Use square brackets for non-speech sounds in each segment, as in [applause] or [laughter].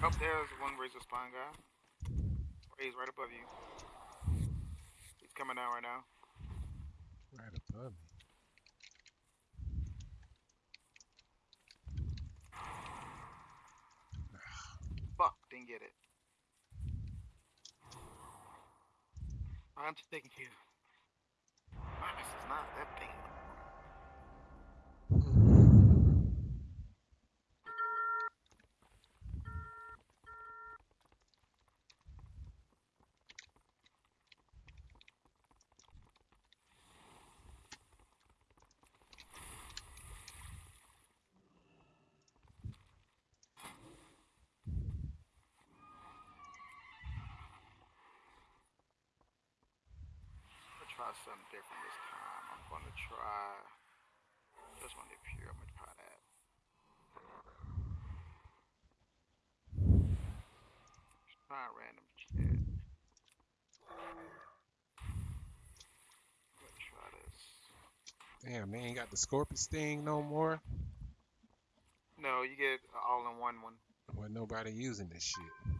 Oh, there's one razor spine guy. He's right above you. He's coming down right now. Right above me. Fuck, didn't get it. I'm taking you. This is not that thing. Try something different this time. I'm gonna try this one up here. I'm gonna try that. Try random chat. Let's try this. Damn, they ain't got the scorpion sting no more. No, you get all-in-one one. Well, nobody using this shit.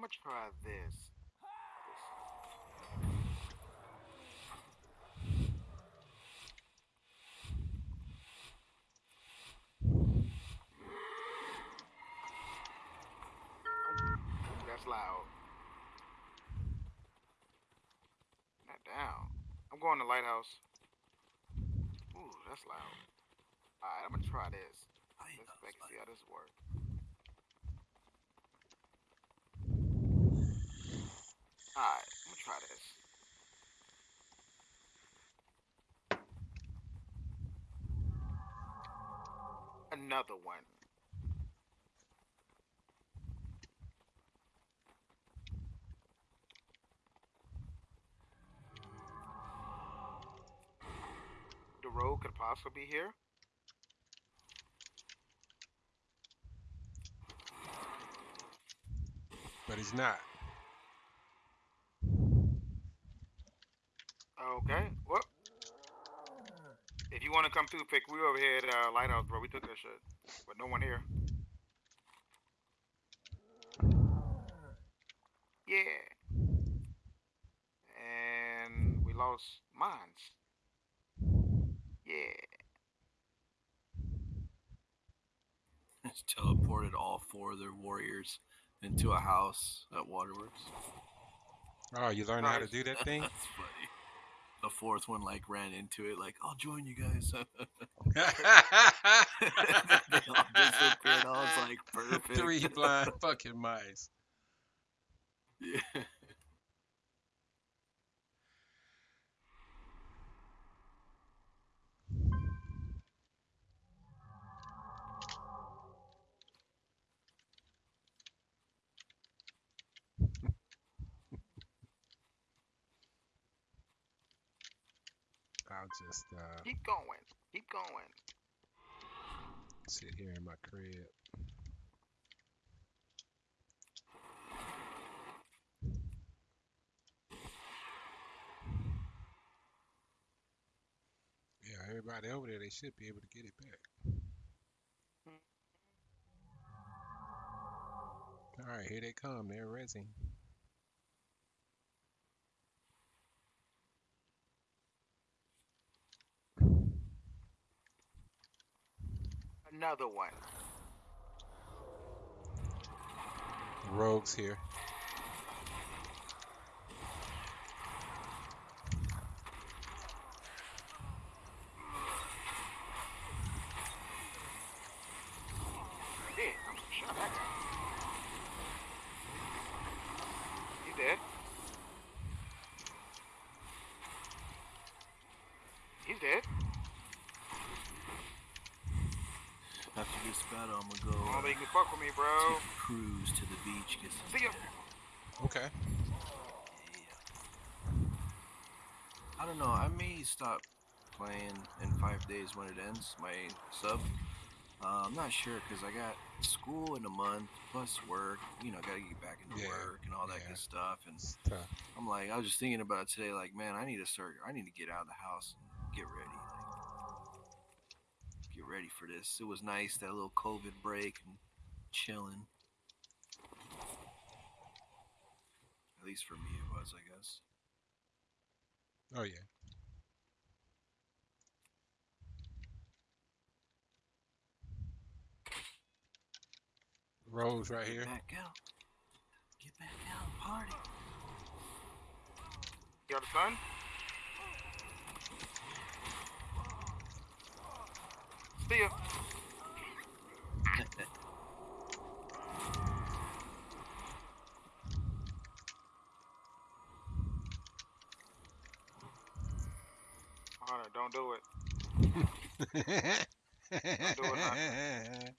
I'm gonna try this. That's loud. Not down. I'm going to lighthouse. Ooh, that's loud. Alright, I'm gonna try this. Let's see how this works. Alright, I'm gonna try this. Another one. The road could possibly be here. But he's not. Okay. Well, if you want to come through, pick. We were over here at uh, Lighthouse, bro. We took that shit, but no one here. Yeah. And we lost mines. Yeah. [laughs] Just teleported all four of their warriors into a house at Waterworks. Oh, you learned how to do that thing? [laughs] That's funny. The fourth one like ran into it, like I'll join you guys. [laughs] [laughs] they all disappeared. I was like, perfect. Three blind [laughs] fucking mice. Yeah. I'll just uh, Keep going. Keep going. sit here in my crib. Yeah, everybody over there, they should be able to get it back. All right, here they come. They're resing. Another one. Rogues here. Yeah, I'm shot at. He dead. He's dead. After this battle, I'm gonna go they can fuck with me, bro. take a cruise to the beach. Get some See ya. dinner. Okay. Yeah. I don't know. I may stop playing in five days when it ends. My sub. Uh, I'm not sure because I got school in a month plus work. You know, got to get back into Yeah, work and all that yeah. good stuff. And It's. I'm like, I was just thinking about today. Like, man, I need to start. I need to get out of the house and get ready. Like, get ready for this. It was nice that little COVID break and chilling. At least for me, it was, I guess. Oh yeah. Rose right Get here. back out. Get back out. Party. You got a son? See ya. Hunter, don't do it. [laughs] do it, And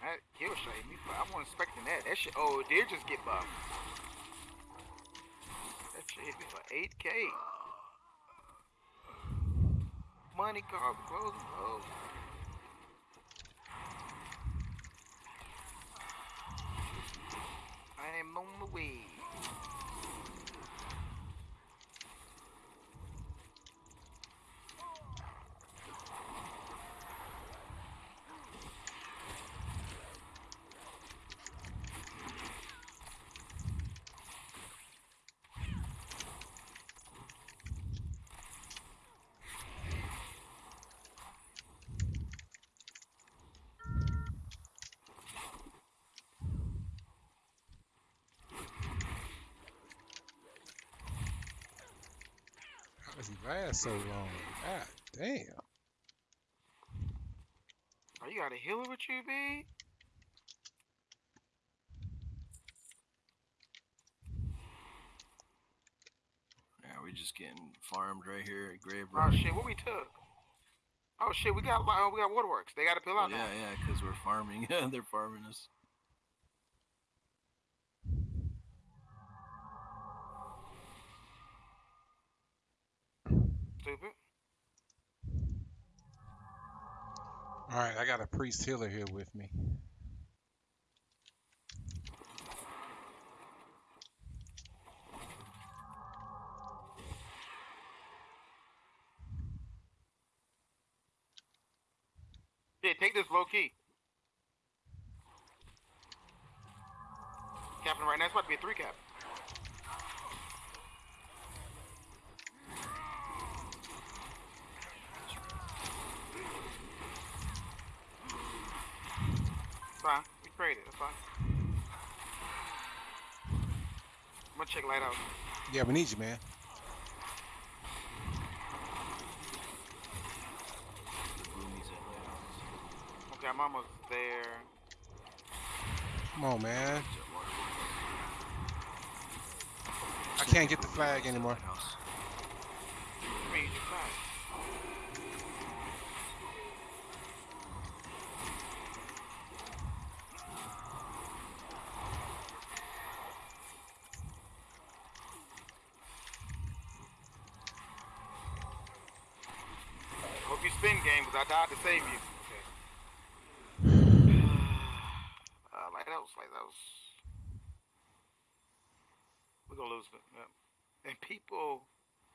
[laughs] that kill shot me, but I wasn't expecting that. That shit, oh, it did just get buffed. That shit hit me for 8K. Money cars, clothes, clothes. I am on the way. How does he last so long? God damn. Oh, you got a healer with you, B? Yeah, we just getting farmed right here at Grave Oh shit, what we took? Oh shit, we got uh, we got waterworks. They got to pill Oh, out yeah, now. yeah, because we're farming. Yeah, [laughs] they're farming us. Stupid. All right, I got a priest healer here with me. Yeah, take this low key. Captain right now, it's about to be a three cap. Fine, we traded, that's fine. Gonna check lighthouse. Yeah, we need you, man. The boomies at Lighthouse. Okay, I'm almost there. Come on, man. I can't get the flag anymore. Lighthouse. I mean, you're fine. Hope you spin game, because I died to save you. Okay. uh, lighthouse, lighthouse. We're gonna lose it. Yep. And people,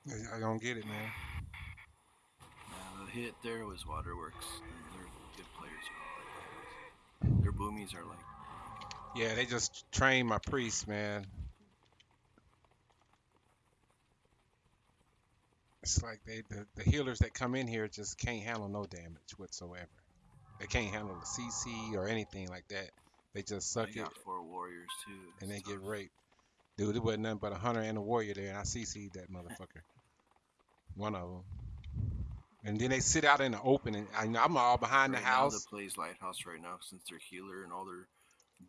I- I don't get it, man. Yeah, the hit there was Waterworks. They're, they're good players. Their boomies are like Yeah, they just trained my priest, man. It's like they the, the healers that come in here just can't handle no damage whatsoever. They can't handle the CC or anything like that. They just suck they it four warriors too. and they get raped. Dude, it wasn't nothing but a hunter and a warrior there, and I CC'd that motherfucker. [laughs] One of them. And then they sit out in the open, and I, I'm all behind Right the now, house. that plays Lighthouse right now since they're healer and all their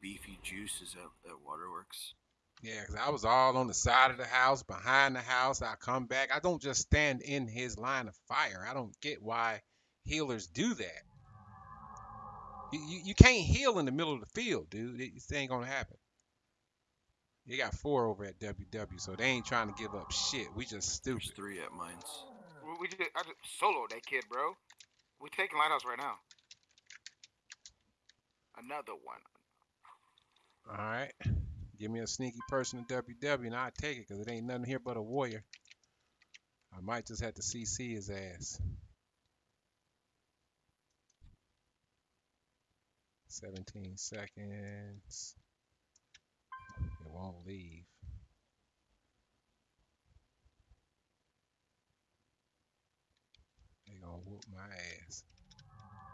beefy juice is at, at Waterworks. Yeah, 'cause I was all on the side of the house, behind the house. I come back. I don't just stand in his line of fire. I don't get why healers do that. You, you, you can't heal in the middle of the field, dude. It, it ain't gonna happen. You got four over at WW, so they ain't trying to give up shit. We just There's three at mines. We, we just, I just soloed that kid, bro. We taking lighthouse right now. Another one. All right. Give me a sneaky person in WW and I'll take it because it ain't nothing here but a warrior. I might just have to CC his ass. 17 seconds. It won't leave. They gonna whoop my ass.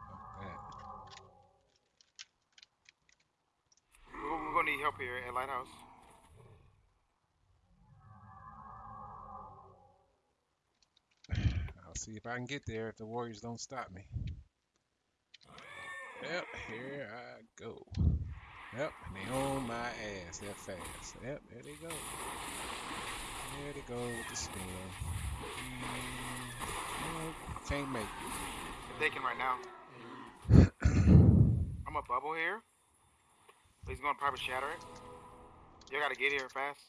Fuck that. We're, we're gonna need help here at lighthouse. I'll see if I can get there if the Warriors don't stop me. Yep, here I go. Yep, and they on my ass that fast. Yep, there they go. There they go with the spin. Mm, nope, can't make it. Taking right now. [clears throat] I'm a bubble here. He's gonna probably shatter it. You gotta get here fast.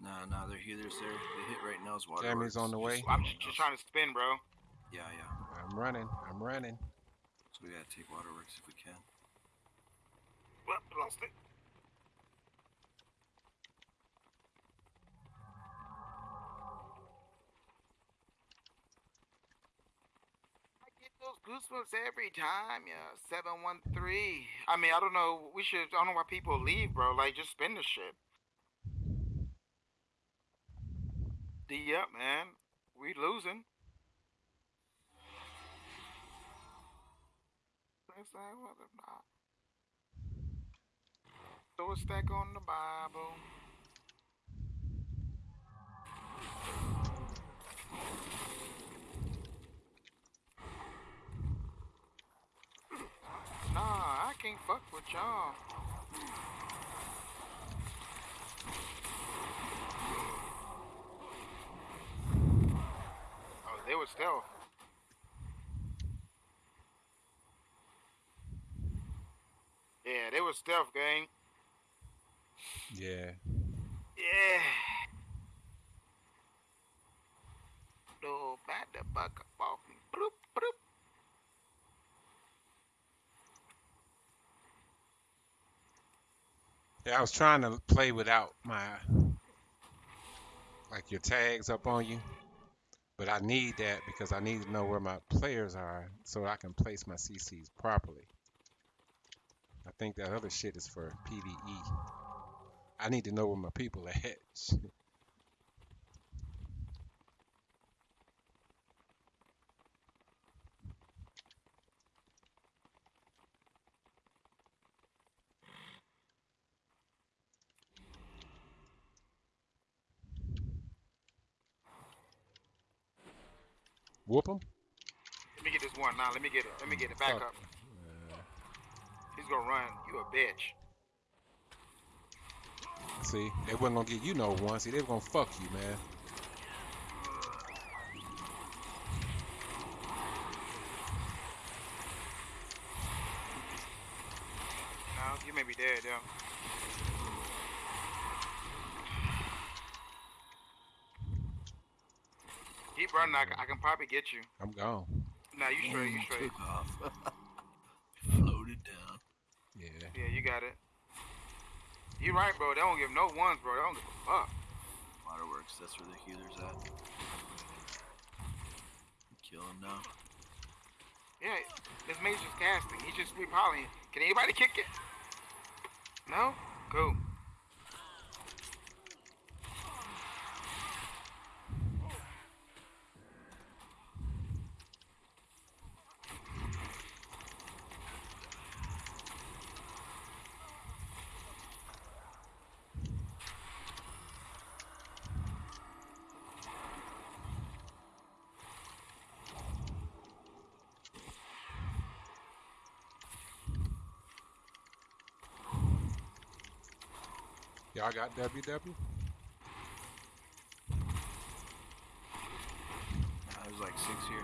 Nah, nah, they're healers there. The hit right now is water. Tammy's on the way. I'm just, just trying to spin, bro. Yeah, yeah. I'm running. I'm running. So we gotta take waterworks if we can. Well, lost it. I get those goosebumps every time, yeah. 713. I mean, I don't know. We should, I don't know why people leave, bro. Like, just spin the shit. D up, man. We losing. Throw a stack on the Bible. Nah, I can't fuck with y'all. Oh, they were stealth. Yeah, they were stealth, gang. Yeah. Yeah. No matter buck off me. Bloop, bloop. Yeah, I was trying to play without my like your tags up on you. But I need that because I need to know where my players are so I can place my CCs properly. I think that other shit is for PvE. I need to know where my people are at. [laughs] Whoop him. Let me get this one. Nah, let me get it. Let me get it. Back Fuck. up. He's gonna run. You a bitch. See, they wasn't gonna get you no one. See, they were gonna fuck you, man. No, you may be dead, yeah. Keep running. I, can- I can probably get you. I'm gone. Nah, you straight. You straight. Took [laughs] off. Floated down. Yeah. Yeah, you got it. You right, bro. They don't give no ones, bro. They don't give a fuck. Waterworks, that's where the healer's at. Kill him now. Yeah, this mate's just casting. He's just repolling. Can anybody kick it? No? Cool. Y'all got WW? Uh, there's like six here.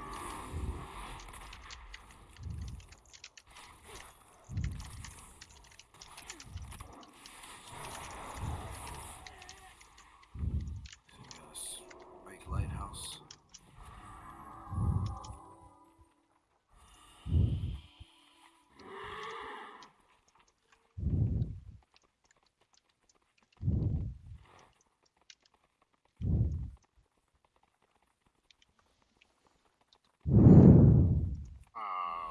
Yes, Bike lighthouse. Oh.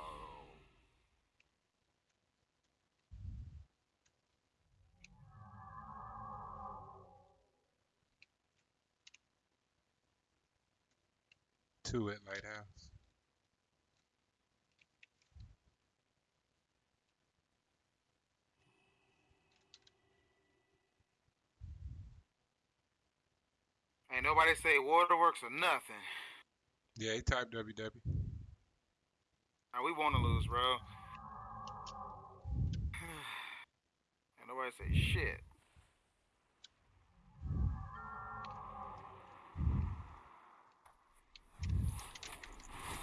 Two at Lighthouse. Ain't nobody say waterworks or nothing. Yeah, he typed WW. Now we want to lose, bro. [sighs] Ain't nobody say shit.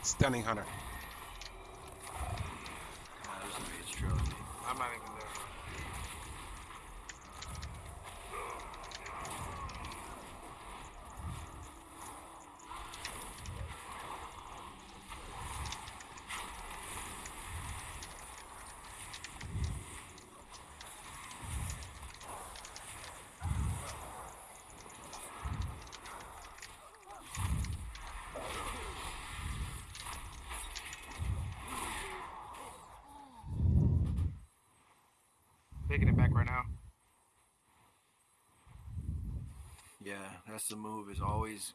Stunning Hunter. I'm not even there. Taking it back right now. Yeah, that's the move. Is always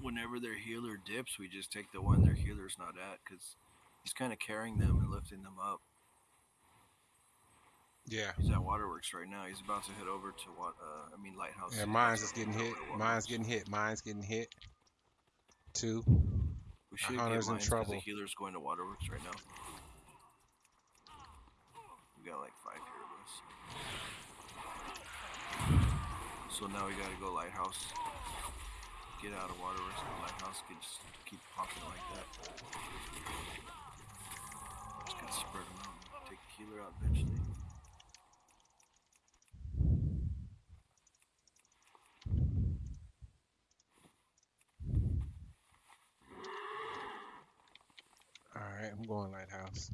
whenever their healer dips, we just take the one their healer's not at because he's kind of carrying them and lifting them up. Yeah. He's at Waterworks right now. He's about to head over to what? Uh, I mean Lighthouse. Yeah, mine's He's is getting hit. Mine's getting hit. Mine's getting hit. Two. We should Hunter's in get trouble. The healer's going to Waterworks right now. We got like five here of us. So now we gotta go Lighthouse. Get out of Waterworks to Lighthouse. Get just keep popping like that. Just gotta spread them out. Take the healer out eventually. All right, I'm going Lighthouse.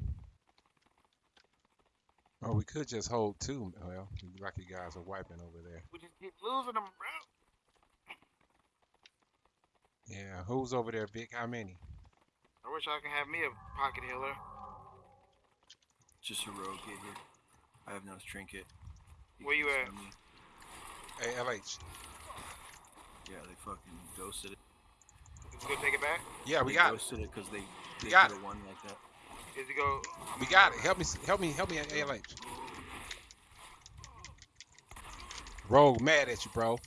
Oh, we could just hold two. Well, like you guys are wiping over there. We just keep losing them, bro. Yeah, who's over there, Vic? How many? I wish I could have me a pocket healer. Just a rogue hit here. I have no trinket. He Where you at? on me. Hey, LH. Yeah, they fucking ghosted it. he gonna take it back? Yeah, we they got it. ghosted it because they, they got could've won like that. Is he go? We got it. Help me, help me, help me, LH. Rogue mad at you, bro.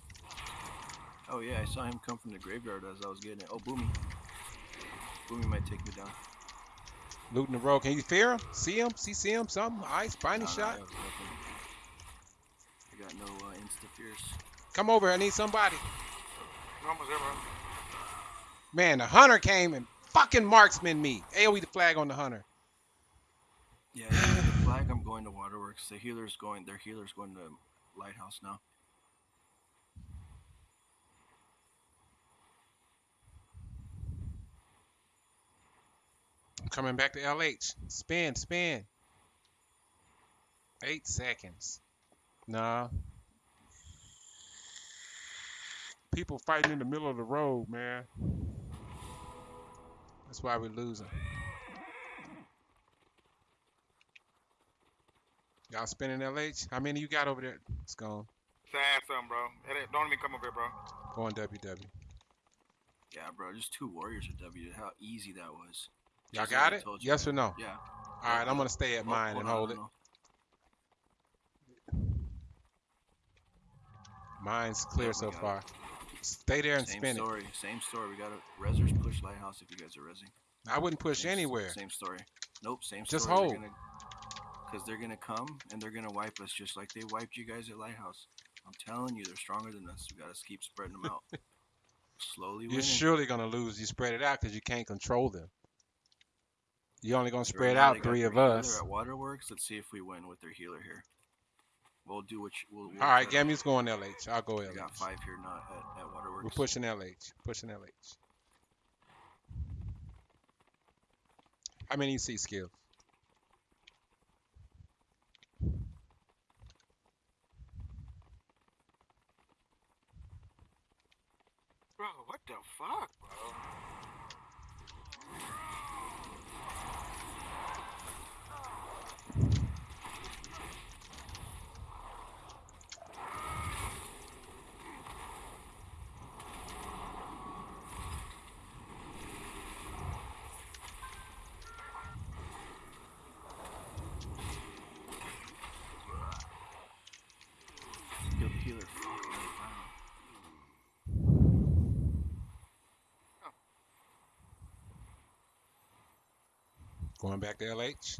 Oh yeah, I saw him come from the graveyard as I was getting it. Oh, Boomy. Boomy might take me down. Looting the road. Can you fear him? See him? See, see him? Something? Ice? Spiny Nah, nah, shot? I. I got no uh, insta fears. Come over. I need somebody. We're almost there, bro. Man, the hunter came and fucking marksman me. AoE the flag on the hunter. Yeah, yeah, the flag. I'm going to Waterworks. The healer's going. Their healer's going to Lighthouse now. I'm coming back to LH. Spin, spin. Eight seconds. Nah. People fighting in the middle of the road, man. That's why we're losing. Y'all spinning LH? How many you got over there? It's gone. Sad something, bro. It Don't even come over here, bro. Going WW. Yeah, bro. Just two warriors at W. How easy that was. Y'all Just like got it? told you. Yes or no? Yeah. All right, I'm gonna stay at Oh, mine and on, hold it. Mine's clear Yeah, so got it. far. Stay there and Same spin it. story. Same story. We got a Rezzers push Lighthouse if you guys are rezzing. I wouldn't push Same anywhere. Same story. Nope, same story. Just story. hold. Because they're gonna come and they're gonna wipe us just like they wiped you guys at Lighthouse. I'm telling you, they're stronger than us. We gotta keep spreading them out. [laughs] Slowly You're winning. surely gonna lose. You spread it out because you can't control them. You're only gonna spread now, out three of us. At Waterworks, let's see if we win with their healer here. We'll do what you. We'll, we'll All right, Gammy's going LH. I'll go LH. We got five here, not at, at Waterworks. We're pushing LH. Pushing LH. How many you see skills? Bro, what the fuck, bro? Heal- healer fucking right down. Going back to LH.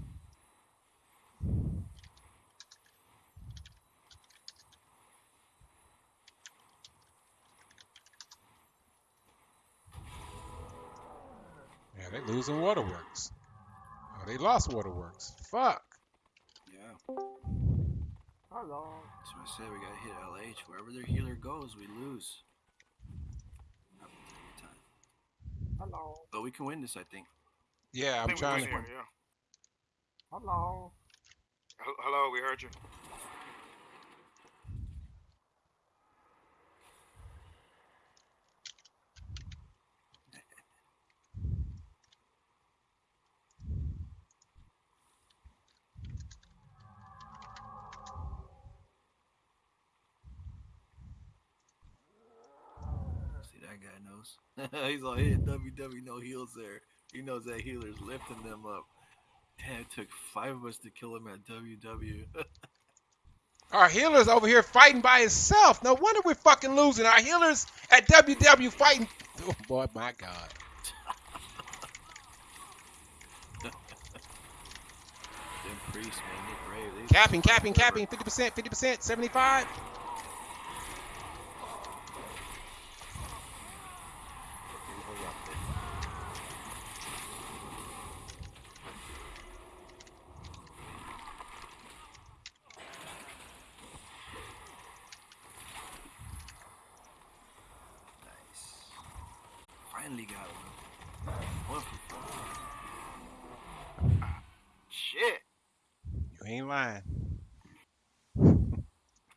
Yeah, they losing Waterworks. Oh, they lost Waterworks. Fuck. Yeah. Hello. So I said we gotta hit LH. Wherever their healer goes, we lose. Happens time. Hello. But we can win this, I think. Yeah, I I'm trying to. here, yeah. Hello. Hello, we heard you. See that guy knows. [laughs] He's all hit WW no heals there. He knows that healer's lifting them up. Damn, it took five of us to kill him at WW. [laughs] Our healer's over here fighting by himself. No wonder we're fucking losing. Our healer's at WW fighting. Oh boy, my God. [laughs] Them priests, man, they're brave. They Capping, capping, capping. 50%, 50%, 75. Nice. Finally got one. One for